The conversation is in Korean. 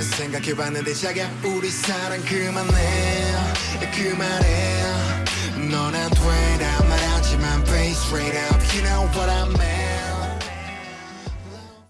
생각해봤는데 자기야 우리 사랑 그만해 그만해 넌안 되란 말하지만 Face straight up You know what I mean